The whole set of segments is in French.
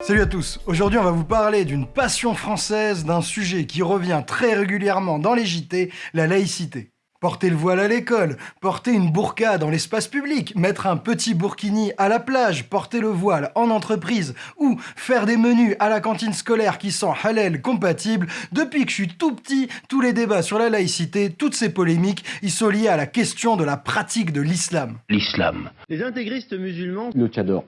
Salut à tous, aujourd'hui on va vous parler d'une passion française, d'un sujet qui revient très régulièrement dans les JT, la laïcité. Porter le voile à l'école, porter une burqa dans l'espace public, mettre un petit burkini à la plage, porter le voile en entreprise ou faire des menus à la cantine scolaire qui sont halal compatibles, depuis que je suis tout petit, tous les débats sur la laïcité, toutes ces polémiques, ils sont liés à la question de la pratique de l'islam. L'islam. Les intégristes musulmans. Le tchador.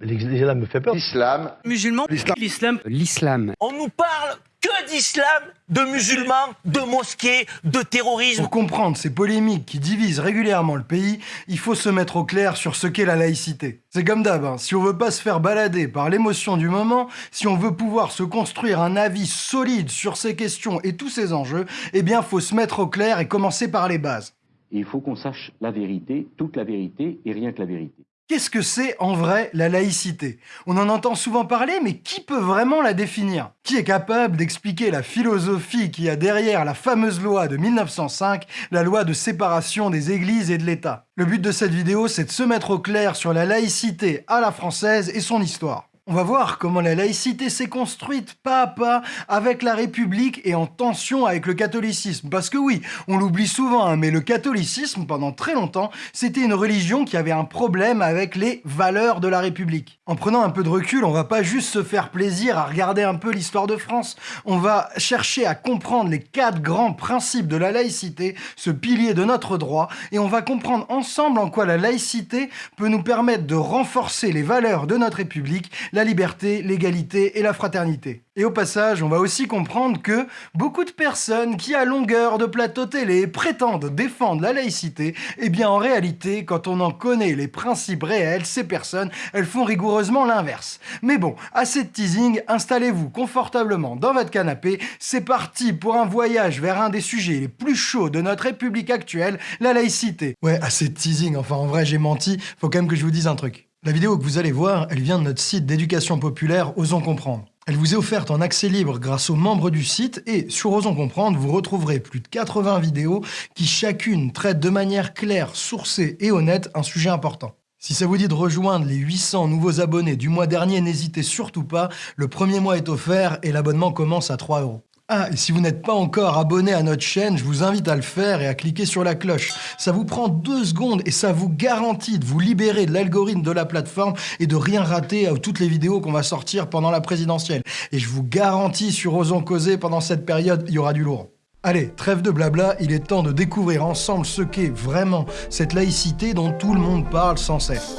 L'islam me fait peur. L'islam. Musulman. L'islam. L'islam. On nous parle que d'islam, de musulmans, de mosquées, de terrorisme. Pour comprendre ces polémiques qui divisent régulièrement le pays, il faut se mettre au clair sur ce qu'est la laïcité. C'est comme d'hab, hein. si on veut pas se faire balader par l'émotion du moment, si on veut pouvoir se construire un avis solide sur ces questions et tous ces enjeux, eh bien faut se mettre au clair et commencer par les bases. il faut qu'on sache la vérité, toute la vérité et rien que la vérité. Qu'est-ce que c'est en vrai la laïcité? On en entend souvent parler, mais qui peut vraiment la définir? Qui est capable d'expliquer la philosophie qu'il y a derrière la fameuse loi de 1905, la loi de séparation des églises et de l'État? Le but de cette vidéo, c'est de se mettre au clair sur la laïcité à la française et son histoire. On va voir comment la laïcité s'est construite pas à pas avec la République et en tension avec le catholicisme. Parce que oui, on l'oublie souvent, hein, mais le catholicisme, pendant très longtemps, c'était une religion qui avait un problème avec les valeurs de la République. En prenant un peu de recul, on va pas juste se faire plaisir à regarder un peu l'histoire de France, on va chercher à comprendre les quatre grands principes de la laïcité, ce pilier de notre droit, et on va comprendre ensemble en quoi la laïcité peut nous permettre de renforcer les valeurs de notre République, la liberté, l'égalité et la fraternité. Et au passage, on va aussi comprendre que beaucoup de personnes qui, à longueur de plateau télé, prétendent défendre la laïcité, eh bien en réalité, quand on en connaît les principes réels, ces personnes, elles font rigoureusement l'inverse. Mais bon, assez de teasing, installez-vous confortablement dans votre canapé, c'est parti pour un voyage vers un des sujets les plus chauds de notre République actuelle, la laïcité. Ouais, assez de teasing, enfin en vrai j'ai menti, faut quand même que je vous dise un truc. La vidéo que vous allez voir, elle vient de notre site d'éducation populaire Osons Comprendre. Elle vous est offerte en accès libre grâce aux membres du site et sur Osons Comprendre, vous retrouverez plus de 80 vidéos qui chacune traitent de manière claire, sourcée et honnête un sujet important. Si ça vous dit de rejoindre les 800 nouveaux abonnés du mois dernier, n'hésitez surtout pas, le premier mois est offert et l'abonnement commence à 3 euros. Ah, et si vous n'êtes pas encore abonné à notre chaîne, je vous invite à le faire et à cliquer sur la cloche. Ça vous prend deux secondes et ça vous garantit de vous libérer de l'algorithme de la plateforme et de rien rater à toutes les vidéos qu'on va sortir pendant la présidentielle. Et je vous garantis sur Osons Causer, pendant cette période, il y aura du lourd. Allez, trêve de blabla, il est temps de découvrir ensemble ce qu'est vraiment cette laïcité dont tout le monde parle sans cesse.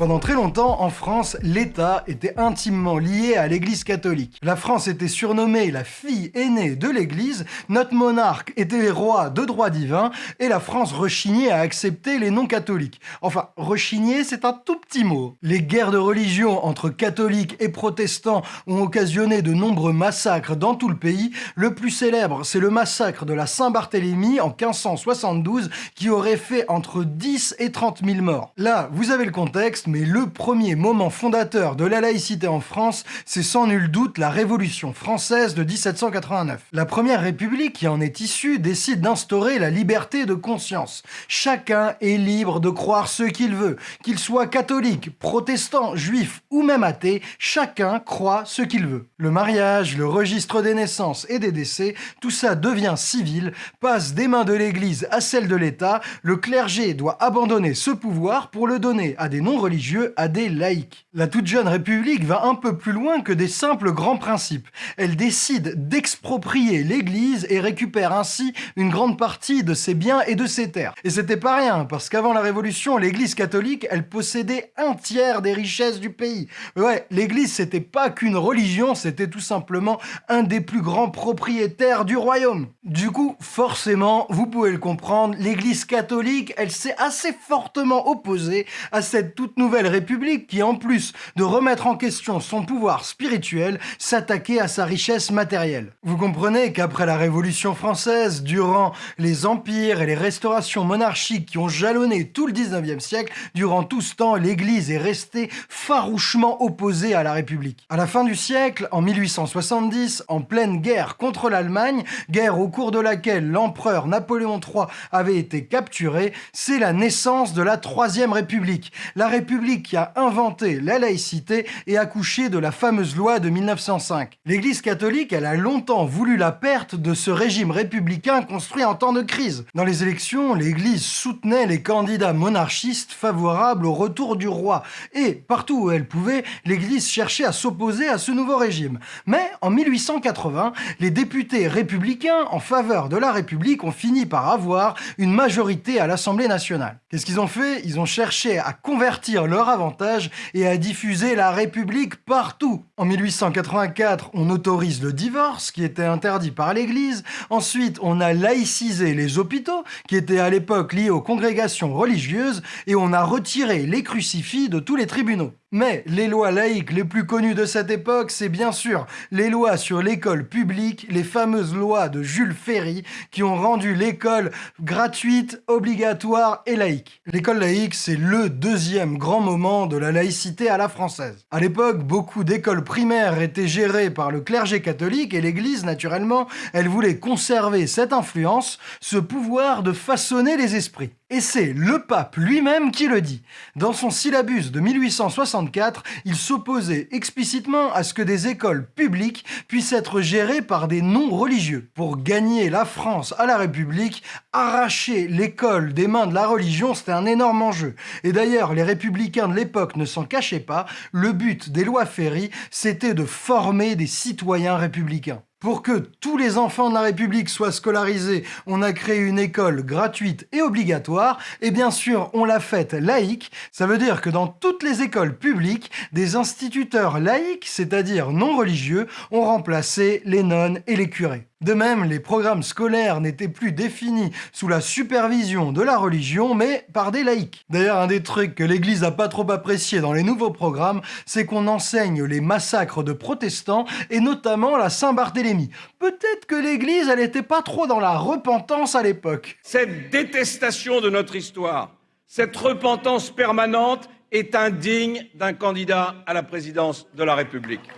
Pendant très longtemps, en France, l'État était intimement lié à l'Église catholique. La France était surnommée la fille aînée de l'Église, notre monarque était roi de droit divin, et la France rechignait à accepter les non-catholiques. Enfin, rechigner, c'est un tout petit mot. Les guerres de religion entre catholiques et protestants ont occasionné de nombreux massacres dans tout le pays. Le plus célèbre, c'est le massacre de la Saint-Barthélemy en 1572, qui aurait fait entre 10 et 30 000 morts. Là, vous avez le contexte, mais le premier moment fondateur de la laïcité en France, c'est sans nul doute la Révolution française de 1789. La première république qui en est issue décide d'instaurer la liberté de conscience. Chacun est libre de croire ce qu'il veut, qu'il soit catholique, protestant, juif ou même athée, chacun croit ce qu'il veut. Le mariage, le registre des naissances et des décès, tout ça devient civil, passe des mains de l'Église à celles de l'État, le clergé doit abandonner ce pouvoir pour le donner à des non-religieux à des laïcs. La toute jeune République va un peu plus loin que des simples grands principes. Elle décide d'exproprier l'Église et récupère ainsi une grande partie de ses biens et de ses terres. Et c'était pas rien, parce qu'avant la Révolution, l'Église catholique, elle possédait un tiers des richesses du pays. Ouais, l'Église, c'était pas qu'une religion, c'était tout simplement un des plus grands propriétaires du royaume. Du coup, forcément, vous pouvez le comprendre, l'Église catholique, elle s'est assez fortement opposée à cette toute nouvelle république qui, en plus de remettre en question son pouvoir spirituel, s'attaquait à sa richesse matérielle. Vous comprenez qu'après la Révolution française, durant les empires et les restaurations monarchiques qui ont jalonné tout le 19e siècle, durant tout ce temps, l'Église est restée farouchement opposée à la République. À la fin du siècle, en 1870, en pleine guerre contre l'Allemagne, guerre au cours de laquelle l'empereur Napoléon III avait été capturé, c'est la naissance de la Troisième République. La République qui a inventé la laïcité et accouché de la fameuse loi de 1905. L'Église catholique, elle a longtemps voulu la perte de ce régime républicain construit en temps de crise. Dans les élections, l'Église soutenait les candidats monarchistes favorables au retour du roi. Et partout où elle pouvait, l'Église cherchait à s'opposer à ce nouveau régime. Mais en 1880, les députés républicains en faveur de la République ont fini par avoir une majorité à l'Assemblée nationale. Qu'est-ce qu'ils ont fait? Ils ont cherché à convertir leur avantage et à diffuser la République partout. En 1884, on autorise le divorce, qui était interdit par l'Église. Ensuite, on a laïcisé les hôpitaux, qui étaient à l'époque liés aux congrégations religieuses, et on a retiré les crucifix de tous les tribunaux. Mais les lois laïques les plus connues de cette époque, c'est bien sûr les lois sur l'école publique, les fameuses lois de Jules Ferry, qui ont rendu l'école gratuite, obligatoire et laïque. L'école laïque, c'est le deuxième grand moment de la laïcité à la française. À l'époque, beaucoup d'écoles primaires étaient gérées par le clergé catholique et l'Église, naturellement, elle voulait conserver cette influence, ce pouvoir de façonner les esprits. Et c'est le pape lui-même qui le dit. Dans son syllabus de 1864, il s'opposait explicitement à ce que des écoles publiques puissent être gérées par des non-religieux. Pour gagner la France à la République, arracher l'école des mains de la religion, c'était un énorme enjeu. Et d'ailleurs, les républicains de l'époque ne s'en cachaient pas, le but des lois Ferry, c'était de former des citoyens républicains. Pour que tous les enfants de la République soient scolarisés, on a créé une école gratuite et obligatoire, et bien sûr, on l'a faite laïque. Ça veut dire que dans toutes les écoles publiques, des instituteurs laïques, c'est-à-dire non religieux, ont remplacé les nonnes et les curés. De même, les programmes scolaires n'étaient plus définis sous la supervision de la religion, mais par des laïcs. D'ailleurs, un des trucs que l'Église a pas trop apprécié dans les nouveaux programmes, c'est qu'on enseigne les massacres de protestants, et notamment la Saint-Barthélemy. Peut-être que l'Église, elle n'était pas trop dans la repentance à l'époque. Cette détestation de notre histoire, cette repentance permanente est indigne d'un candidat à la présidence de la République.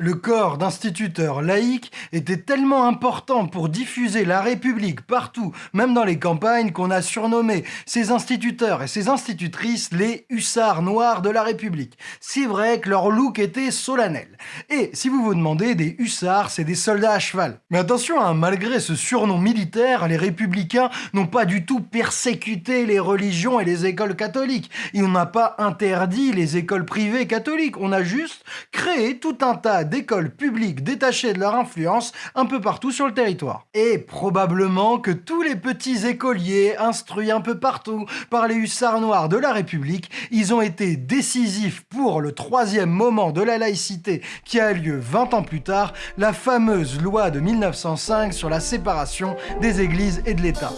Le corps d'instituteurs laïcs était tellement important pour diffuser la République partout, même dans les campagnes, qu'on a surnommé ces instituteurs et ces institutrices les hussards noirs de la République. C'est vrai que leur look était solennel. Et si vous vous demandez, des hussards, c'est des soldats à cheval. Mais attention, hein, malgré ce surnom militaire, les républicains n'ont pas du tout persécuté les religions et les écoles catholiques. Ils n'ont pas interdit les écoles privées catholiques. On a juste créé tout un tas d'écoles publiques détachées de leur influence un peu partout sur le territoire. Et probablement que tous les petits écoliers instruits un peu partout par les hussards noirs de la République, ils ont été décisifs pour le troisième moment de la laïcité qui a lieu 20 ans plus tard, la fameuse loi de 1905 sur la séparation des églises et de l'État.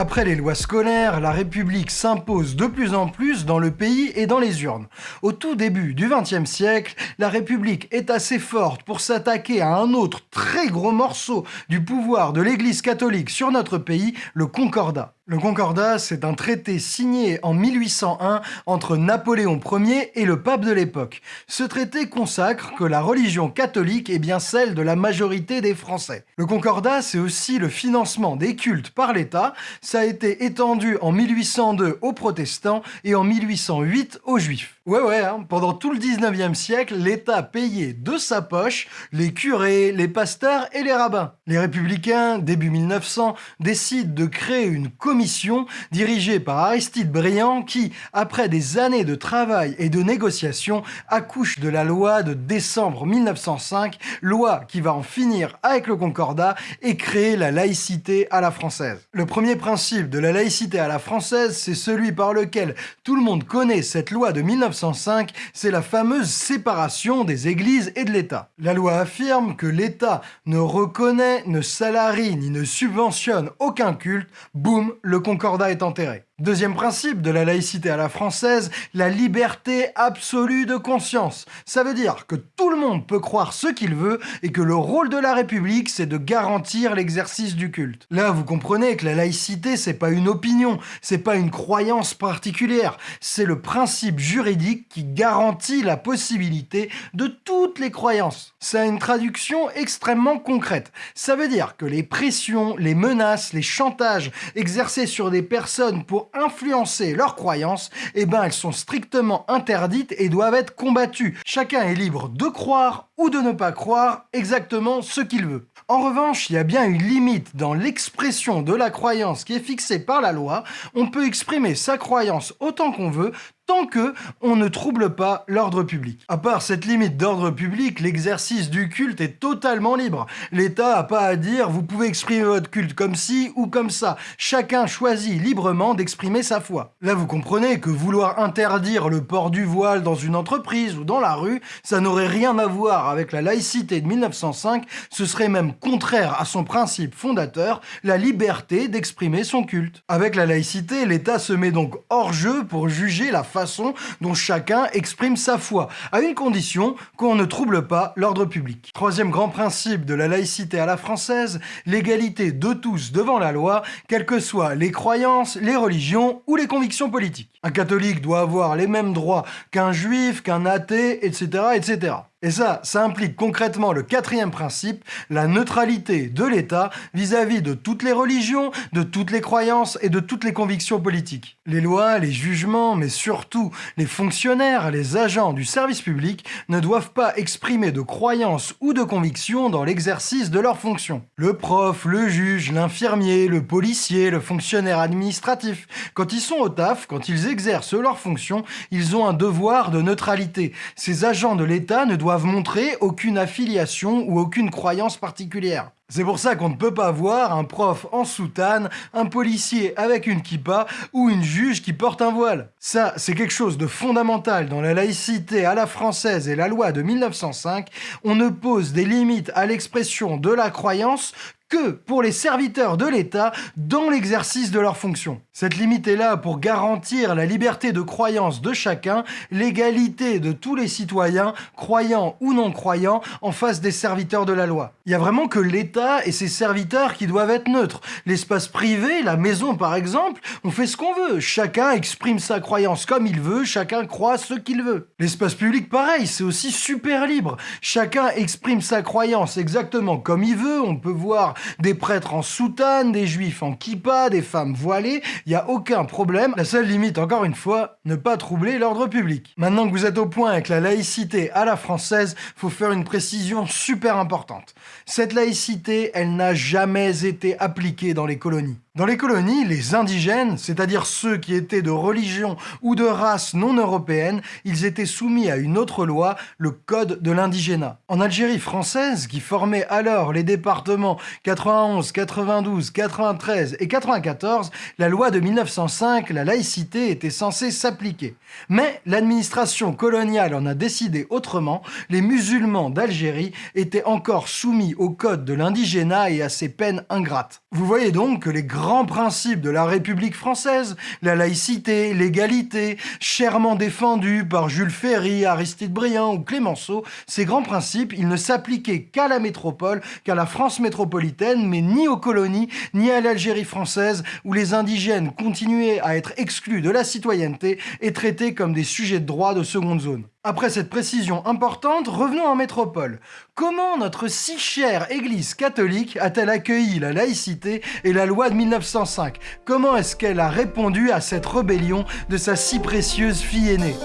Après les lois scolaires, la République s'impose de plus en plus dans le pays et dans les urnes. Au tout début du XXe siècle, la République est assez forte pour s'attaquer à un autre très gros morceau du pouvoir de l'Église catholique sur notre pays, le Concordat. Le Concordat, c'est un traité signé en 1801 entre Napoléon Ier et le pape de l'époque. Ce traité consacre que la religion catholique est bien celle de la majorité des Français. Le Concordat, c'est aussi le financement des cultes par l'État. Ça a été étendu en 1802 aux protestants et en 1808 aux juifs. Ouais ouais, hein, pendant tout le 19e siècle, l'État payait de sa poche les curés, les pasteurs et les rabbins. Les républicains, début 1900, décident de créer une commission dirigée par Aristide Briand qui, après des années de travail et de négociations, accouche de la loi de décembre 1905, loi qui va en finir avec le concordat et créer la laïcité à la française. Le premier principe de la laïcité à la française, c'est celui par lequel tout le monde connaît cette loi de 1905 1905, c'est la fameuse séparation des églises et de l'État. La loi affirme que l'État ne reconnaît, ne salarie ni ne subventionne aucun culte, boum, le concordat est enterré. Deuxième principe de la laïcité à la française, la liberté absolue de conscience. Ça veut dire que tout le monde peut croire ce qu'il veut et que le rôle de la République, c'est de garantir l'exercice du culte. Là, vous comprenez que la laïcité, c'est pas une opinion, c'est pas une croyance particulière, c'est le principe juridique qui garantit la possibilité de toutes les croyances. Ça a une traduction extrêmement concrète. Ça veut dire que les pressions, les menaces, les chantages exercés sur des personnes pour influencer leurs croyances, eh ben elles sont strictement interdites et doivent être combattues. Chacun est libre de croire ou de ne pas croire exactement ce qu'il veut. En revanche, il y a bien une limite dans l'expression de la croyance qui est fixée par la loi. On peut exprimer sa croyance autant qu'on veut, tant que on ne trouble pas l'ordre public. À part cette limite d'ordre public, l'exercice du culte est totalement libre. L'État n'a pas à dire vous pouvez exprimer votre culte comme ci ou comme ça. Chacun choisit librement d'exprimer sa foi. Là, vous comprenez que vouloir interdire le port du voile dans une entreprise ou dans la rue, ça n'aurait rien à voir avec la laïcité de 1905, ce serait même contraire à son principe fondateur, la liberté d'exprimer son culte. Avec la laïcité, l'État se met donc hors jeu pour juger la façon dont chacun exprime sa foi, à une condition qu'on ne trouble pas l'ordre public. Troisième grand principe de la laïcité à la française, l'égalité de tous devant la loi, quelles que soient les croyances, les religions ou les convictions politiques. Un catholique doit avoir les mêmes droits qu'un juif, qu'un athée, etc., etc. Et ça, ça implique concrètement le quatrième principe, la neutralité de l'État vis-à-vis de toutes les religions, de toutes les croyances et de toutes les convictions politiques. Les lois, les jugements, mais surtout les fonctionnaires, les agents du service public ne doivent pas exprimer de croyances ou de convictions dans l'exercice de leurs fonctions. Le prof, le juge, l'infirmier, le policier, le fonctionnaire administratif, quand ils sont au taf, quand ils exercent leurs fonctions, ils ont un devoir de neutralité. Ces agents de l'État ne doivent montrer aucune affiliation ou aucune croyance particulière. C'est pour ça qu'on ne peut pas voir un prof en soutane, un policier avec une kippa ou une juge qui porte un voile. Ça, c'est quelque chose de fondamental dans la laïcité à la française et la loi de 1905. On ne pose des limites à l'expression de la croyance que pour les serviteurs de l'État dans l'exercice de leurs fonctions. Cette limite est là pour garantir la liberté de croyance de chacun, l'égalité de tous les citoyens, croyants ou non croyants, en face des serviteurs de la loi. Il y a vraiment que l'État et ses serviteurs qui doivent être neutres. L'espace privé, la maison par exemple, on fait ce qu'on veut. Chacun exprime sa croyance comme il veut, chacun croit ce qu'il veut. L'espace public, pareil, c'est aussi super libre. Chacun exprime sa croyance exactement comme il veut. On peut voir des prêtres en soutane, des juifs en kippa, des femmes voilées, il n'y a aucun problème. La seule limite, encore une fois, ne pas troubler l'ordre public. Maintenant que vous êtes au point avec la laïcité à la française, faut faire une précision super importante. Cette laïcité, elle n'a jamais été appliquée dans les colonies. Dans les colonies, les indigènes, c'est-à-dire ceux qui étaient de religion ou de race non européenne, ils étaient soumis à une autre loi, le Code de l'indigénat. En Algérie française, qui formait alors les départements 91, 92, 93 et 94, la loi de 1905, la laïcité était censée s'appliquer. Mais l'administration coloniale en a décidé autrement, les musulmans d'Algérie étaient encore soumis au Code de l'indigénat et à ses peines ingrates. Vous voyez donc que les grands principes de la République française, la laïcité, l'égalité, chèrement défendus par Jules Ferry, Aristide Briand ou Clémenceau, ces grands principes, ils ne s'appliquaient qu'à la métropole, qu'à la France métropolitaine, mais ni aux colonies, ni à l'Algérie française, où les indigènes continuaient à être exclus de la citoyenneté et traités comme des sujets de droit de seconde zone. Après cette précision importante, revenons en métropole. Comment notre si chère Église catholique a-t-elle accueilli la laïcité et la loi de 1905 Comment est-ce qu'elle a répondu à cette rébellion de sa si précieuse fille aînée?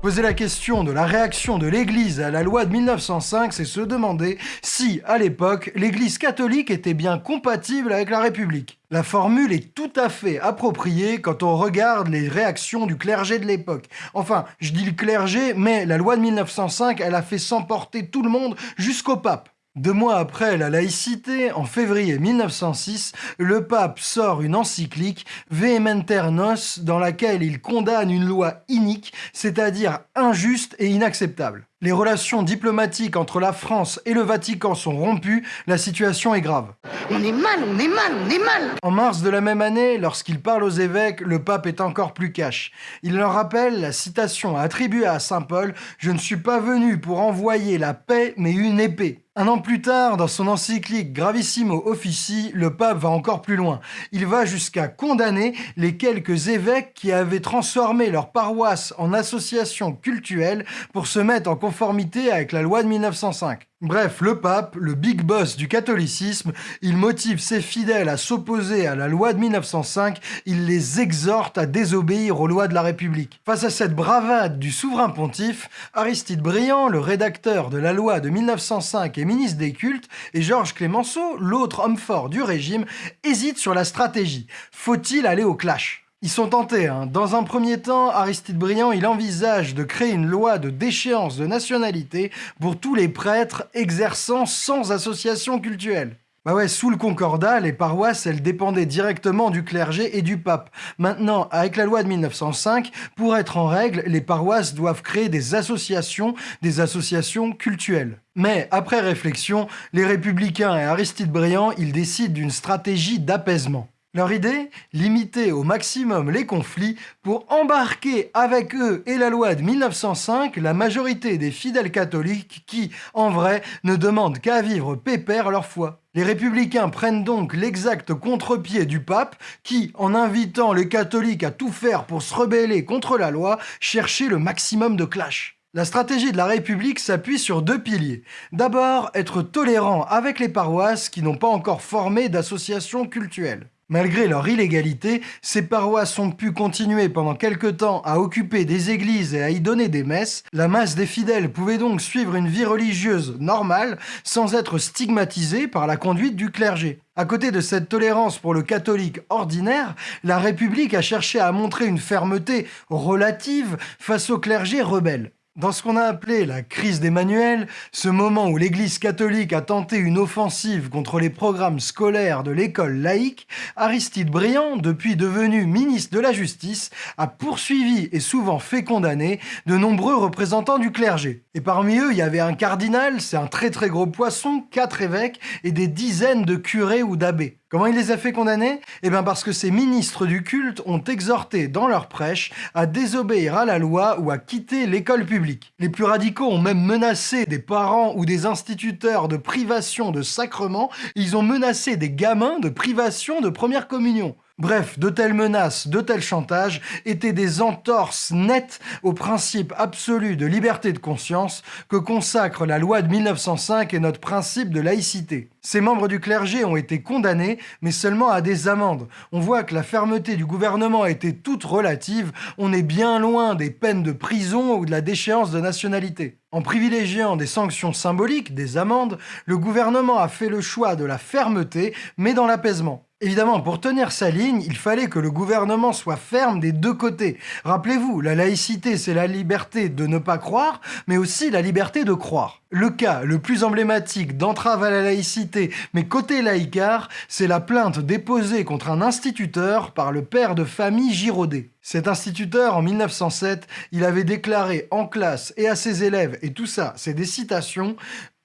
Poser la question de la réaction de l'Église à la loi de 1905, c'est se demander si, à l'époque, l'Église catholique était bien compatible avec la République. La formule est tout à fait appropriée quand on regarde les réactions du clergé de l'époque. Enfin, je dis le clergé, mais la loi de 1905, elle a fait s'emporter tout le monde jusqu'au pape. Deux mois après la laïcité, en février 1906, le pape sort une encyclique Vehementer Nos dans laquelle il condamne une loi inique, c'est-à-dire injuste et inacceptable. Les relations diplomatiques entre la France et le Vatican sont rompues, la situation est grave. On est mal, on est mal, on est mal En mars de la même année, lorsqu'il parle aux évêques, le pape est encore plus cash. Il leur rappelle la citation attribuée à Saint Paul « Je ne suis pas venu pour envoyer la paix, mais une épée ». Un an plus tard, dans son encyclique Gravissimo Offici, le pape va encore plus loin. Il va jusqu'à condamner les quelques évêques qui avaient transformé leur paroisse en association cultuelle pour se mettre en conformité avec la loi de 1905. Bref, le pape, le big boss du catholicisme, il motive ses fidèles à s'opposer à la loi de 1905, il les exhorte à désobéir aux lois de la République. Face à cette bravade du souverain pontife, Aristide Briand, le rédacteur de la loi de 1905 et ministre des cultes, et Georges Clémenceau, l'autre homme fort du régime, hésitent sur la stratégie. Faut-il aller au clash? Ils sont tentés. Hein. Dans un premier temps, Aristide Briand, il envisage de créer une loi de déchéance de nationalité pour tous les prêtres exerçant sans association culturelle. Bah ouais, sous le concordat, les paroisses, elles dépendaient directement du clergé et du pape. Maintenant, avec la loi de 1905, pour être en règle, les paroisses doivent créer des associations, des associations cultuelles. Mais après réflexion, les républicains et Aristide Briand, ils décident d'une stratégie d'apaisement. Leur idée Limiter au maximum les conflits pour embarquer avec eux et la loi de 1905 la majorité des fidèles catholiques qui, en vrai, ne demandent qu'à vivre pépère leur foi. Les républicains prennent donc l'exact contre-pied du pape qui, en invitant les catholiques à tout faire pour se rebeller contre la loi, cherchait le maximum de clash. La stratégie de la République s'appuie sur deux piliers. D'abord, être tolérant avec les paroisses qui n'ont pas encore formé d'associations cultuelles. Malgré leur illégalité, ces paroisses ont pu continuer pendant quelque temps à occuper des églises et à y donner des messes. La masse des fidèles pouvait donc suivre une vie religieuse normale sans être stigmatisée par la conduite du clergé. À côté de cette tolérance pour le catholique ordinaire, la République a cherché à montrer une fermeté relative face au clergé rebelle. Dans ce qu'on a appelé la crise d'Emmanuel, ce moment où l'Église catholique a tenté une offensive contre les programmes scolaires de l'école laïque, Aristide Briand, depuis devenu ministre de la Justice, a poursuivi et souvent fait condamner de nombreux représentants du clergé. Et parmi eux, il y avait un cardinal, c'est un très très gros poisson, quatre évêques et des dizaines de curés ou d'abbés. Comment il les a fait condamner? Eh bien parce que ces ministres du culte ont exhorté dans leur prêche à désobéir à la loi ou à quitter l'école publique. Les plus radicaux ont même menacé des parents ou des instituteurs de privation de sacrement, ils ont menacé des gamins de privation de première communion. Bref, de telles menaces, de tels chantages étaient des entorses nettes au principe absolu de liberté de conscience que consacre la loi de 1905 et notre principe de laïcité. Ces membres du clergé ont été condamnés, mais seulement à des amendes. On voit que la fermeté du gouvernement été toute relative, on est bien loin des peines de prison ou de la déchéance de nationalité. En privilégiant des sanctions symboliques, des amendes, le gouvernement a fait le choix de la fermeté, mais dans l'apaisement. Évidemment, pour tenir sa ligne, il fallait que le gouvernement soit ferme des deux côtés. Rappelez-vous, la laïcité, c'est la liberté de ne pas croire, mais aussi la liberté de croire. Le cas le plus emblématique d'entrave à la laïcité, mais côté laïcard, c'est la plainte déposée contre un instituteur par le père de famille Giraudet. Cet instituteur, en 1907, il avait déclaré en classe et à ses élèves, et tout ça, c'est des citations,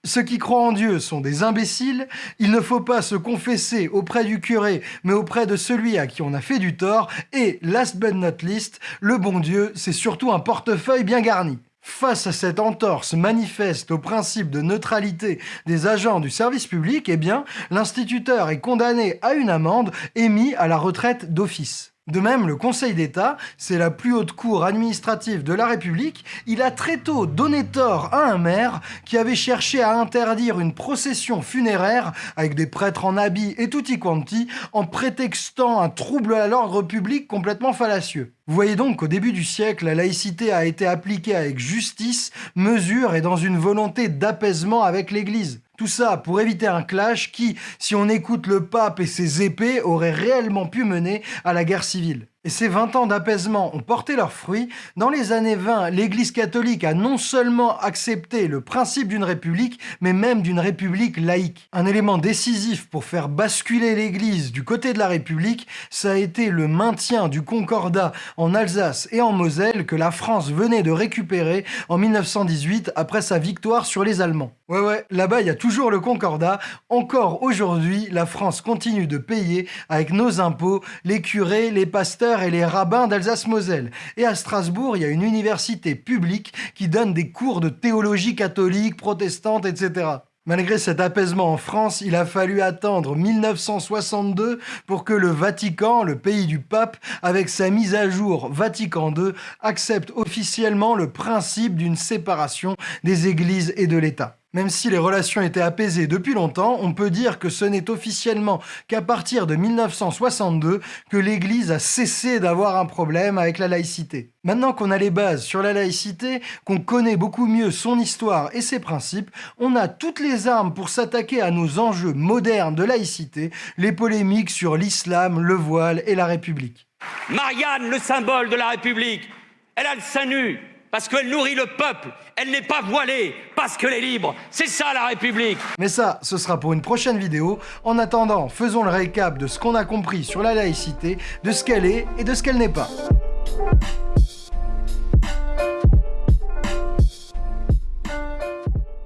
ceux qui croient en Dieu sont des imbéciles, il ne faut pas se confesser auprès du curé, mais auprès de celui à qui on a fait du tort, et, last but not least, le bon Dieu, c'est surtout un portefeuille bien garni. Face à cette entorse manifeste au principe de neutralité des agents du service public, eh bien, l'instituteur est condamné à une amende et mis à la retraite d'office. De même, le Conseil d'État, c'est la plus haute cour administrative de la République, il a très tôt donné tort à un maire qui avait cherché à interdire une procession funéraire avec des prêtres en habits et tutti quanti en prétextant un trouble à l'ordre public complètement fallacieux. Vous voyez donc qu'au début du siècle, la laïcité a été appliquée avec justice, mesure et dans une volonté d'apaisement avec l'Église. Tout ça pour éviter un clash qui, si on écoute le pape et ses épées, aurait réellement pu mener à la guerre civile. Et ces 20 ans d'apaisement ont porté leurs fruits. Dans les années 20, l'Église catholique a non seulement accepté le principe d'une république, mais même d'une république laïque. Un élément décisif pour faire basculer l'Église du côté de la République, ça a été le maintien du concordat en Alsace et en Moselle que la France venait de récupérer en 1918 après sa victoire sur les Allemands. Ouais ouais, là-bas il y a toujours le concordat. Encore aujourd'hui, la France continue de payer avec nos impôts les curés, les pasteurs et les rabbins d'Alsace-Moselle. Et à Strasbourg, il y a une université publique qui donne des cours de théologie catholique, protestante, etc. Malgré cet apaisement en France, il a fallu attendre 1962 pour que le Vatican, le pays du pape, avec sa mise à jour Vatican II, accepte officiellement le principe d'une séparation des églises et de l'État. Même si les relations étaient apaisées depuis longtemps, on peut dire que ce n'est officiellement qu'à partir de 1962 que l'Église a cessé d'avoir un problème avec la laïcité. Maintenant qu'on a les bases sur la laïcité, qu'on connaît beaucoup mieux son histoire et ses principes, on a toutes les armes pour s'attaquer à nos enjeux modernes de laïcité, les polémiques sur l'islam, le voile et la République. Marianne, le symbole de la République, elle a le sein nu parce qu'elle nourrit le peuple. Elle n'est pas voilée parce qu'elle est libre. C'est ça la République. Mais ça, ce sera pour une prochaine vidéo. En attendant, faisons le récap de ce qu'on a compris sur la laïcité, de ce qu'elle est et de ce qu'elle n'est pas.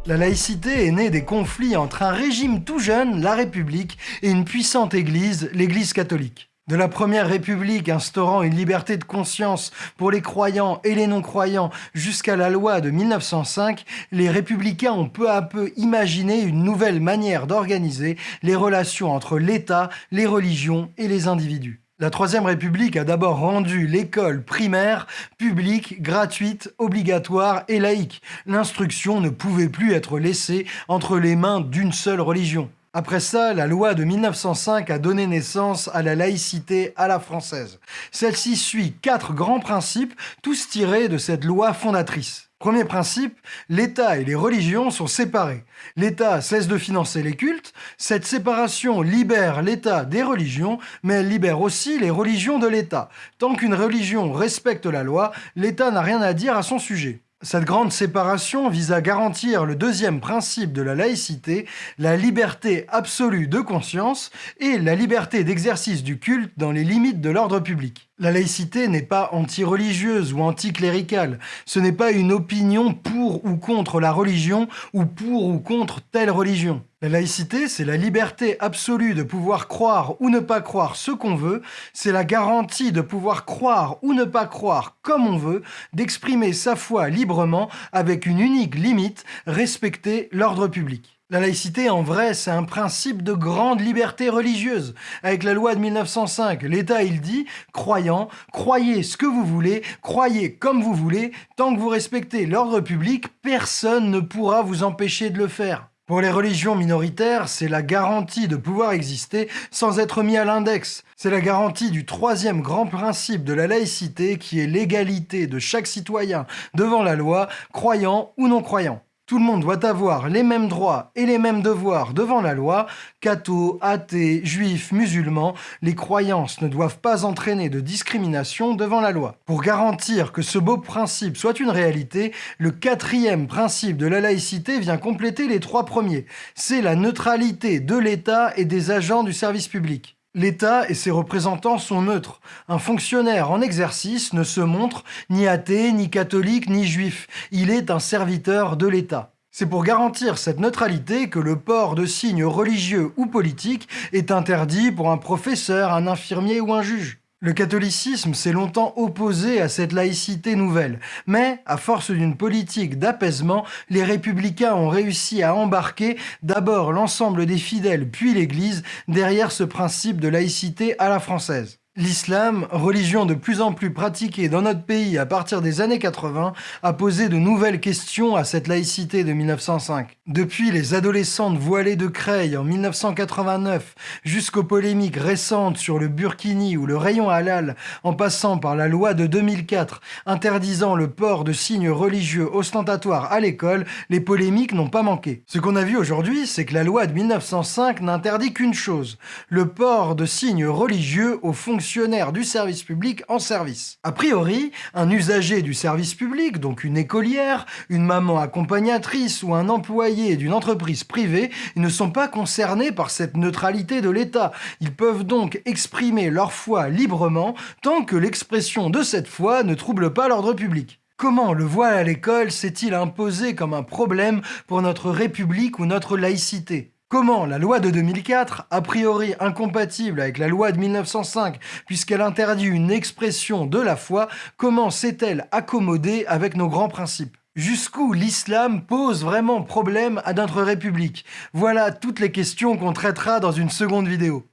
La laïcité est née des conflits entre un régime tout jeune, la République, et une puissante église, l'Église catholique. De la première république instaurant une liberté de conscience pour les croyants et les non-croyants jusqu'à la loi de 1905, les républicains ont peu à peu imaginé une nouvelle manière d'organiser les relations entre l'État, les religions et les individus. La Troisième République a d'abord rendu l'école primaire publique, gratuite, obligatoire et laïque. L'instruction ne pouvait plus être laissée entre les mains d'une seule religion. Après ça, la loi de 1905 a donné naissance à la laïcité à la française. Celle-ci suit quatre grands principes, tous tirés de cette loi fondatrice. Premier principe, l'État et les religions sont séparés. L'État cesse de financer les cultes, cette séparation libère l'État des religions, mais elle libère aussi les religions de l'État. Tant qu'une religion respecte la loi, l'État n'a rien à dire à son sujet. Cette grande séparation vise à garantir le deuxième principe de la laïcité, la liberté absolue de conscience et la liberté d'exercice du culte dans les limites de l'ordre public. La laïcité n'est pas anti-religieuse ou anti-cléricale. Ce n'est pas une opinion pour ou contre la religion ou pour ou contre telle religion. La laïcité, c'est la liberté absolue de pouvoir croire ou ne pas croire ce qu'on veut, c'est la garantie de pouvoir croire ou ne pas croire comme on veut, d'exprimer sa foi librement avec une unique limite, respecter l'ordre public. La laïcité, en vrai, c'est un principe de grande liberté religieuse. Avec la loi de 1905, l'État, il dit, croyant, croyez ce que vous voulez, croyez comme vous voulez, tant que vous respectez l'ordre public, personne ne pourra vous empêcher de le faire. Pour les religions minoritaires, c'est la garantie de pouvoir exister sans être mis à l'index. C'est la garantie du troisième grand principe de la laïcité qui est l'égalité de chaque citoyen devant la loi, croyant ou non croyant. Tout le monde doit avoir les mêmes droits et les mêmes devoirs devant la loi. Cathos, athées, juifs, musulmans, les croyances ne doivent pas entraîner de discrimination devant la loi. Pour garantir que ce beau principe soit une réalité, le quatrième principe de la laïcité vient compléter les trois premiers. C'est la neutralité de l'État et des agents du service public. L'État et ses représentants sont neutres. Un fonctionnaire en exercice ne se montre ni athée, ni catholique, ni juif. Il est un serviteur de l'État. C'est pour garantir cette neutralité que le port de signes religieux ou politiques est interdit pour un professeur, un infirmier ou un juge. Le catholicisme s'est longtemps opposé à cette laïcité nouvelle, mais à force d'une politique d'apaisement, les républicains ont réussi à embarquer d'abord l'ensemble des fidèles puis l'Église derrière ce principe de laïcité à la française. L'islam, religion de plus en plus pratiquée dans notre pays à partir des années 80, a posé de nouvelles questions à cette laïcité de 1905. Depuis les adolescentes voilées de Creil en 1989 jusqu'aux polémiques récentes sur le burkini ou le rayon halal, en passant par la loi de 2004 interdisant le port de signes religieux ostentatoires à l'école, les polémiques n'ont pas manqué. Ce qu'on a vu aujourd'hui, c'est que la loi de 1905 n'interdit qu'une chose, le port de signes religieux aux fonctions du service public en service. A priori, un usager du service public, donc une écolière, une maman accompagnatrice ou un employé d'une entreprise privée, ne sont pas concernés par cette neutralité de l'État. Ils peuvent donc exprimer leur foi librement tant que l'expression de cette foi ne trouble pas l'ordre public. Comment le voile à l'école s'est-il imposé comme un problème pour notre République ou notre laïcité? Comment la loi de 2004, a priori incompatible avec la loi de 1905 puisqu'elle interdit une expression de la foi, comment s'est-elle accommodée avec nos grands principes? Jusqu'où l'islam pose vraiment problème à notre République? Voilà toutes les questions qu'on traitera dans une seconde vidéo.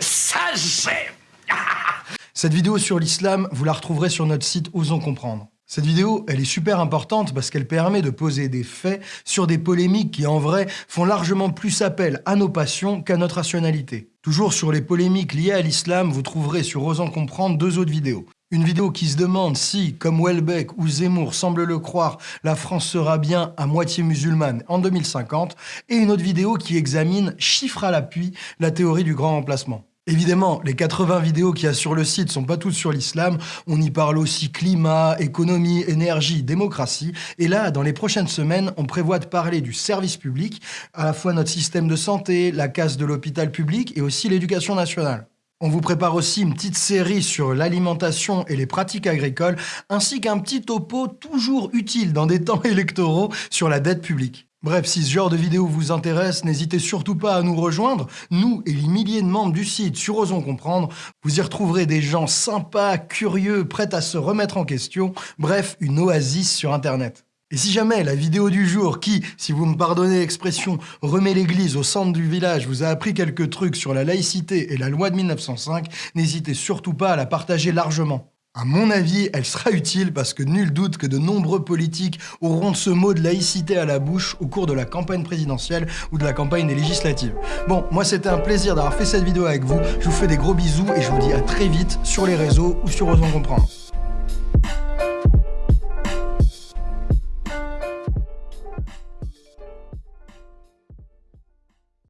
Ça Cette vidéo sur l'islam, vous la retrouverez sur notre site Osons Comprendre. Cette vidéo, elle est super importante parce qu'elle permet de poser des faits sur des polémiques qui, en vrai, font largement plus appel à nos passions qu'à notre rationalité. Toujours sur les polémiques liées à l'islam, vous trouverez sur Osons Comprendre deux autres vidéos. Une vidéo qui se demande si, comme Welbeck ou Zemmour semblent le croire, la France sera bien à moitié musulmane en 2050, et une autre vidéo qui examine, chiffre à l'appui, la théorie du grand remplacement. Évidemment, les 80 vidéos qu'il y a sur le site sont pas toutes sur l'islam, on y parle aussi climat, économie, énergie, démocratie, et là, dans les prochaines semaines, on prévoit de parler du service public, à la fois notre système de santé, la casse de l'hôpital public et aussi l'éducation nationale. On vous prépare aussi une petite série sur l'alimentation et les pratiques agricoles, ainsi qu'un petit topo toujours utile dans des temps électoraux sur la dette publique. Bref, si ce genre de vidéo vous intéresse, n'hésitez surtout pas à nous rejoindre. Nous et les milliers de membres du site sur Osons Comprendre, vous y retrouverez des gens sympas, curieux, prêts à se remettre en question. Bref, une oasis sur Internet. Et si jamais la vidéo du jour qui, si vous me pardonnez l'expression, remet l'église au centre du village vous a appris quelques trucs sur la laïcité et la loi de 1905, n'hésitez surtout pas à la partager largement. À mon avis, elle sera utile parce que nul doute que de nombreux politiques auront ce mot de laïcité à la bouche au cours de la campagne présidentielle ou de la campagne des législatives. Bon, moi c'était un plaisir d'avoir fait cette vidéo avec vous, je vous fais des gros bisous et je vous dis à très vite sur les réseaux ou sur Osons Comprendre.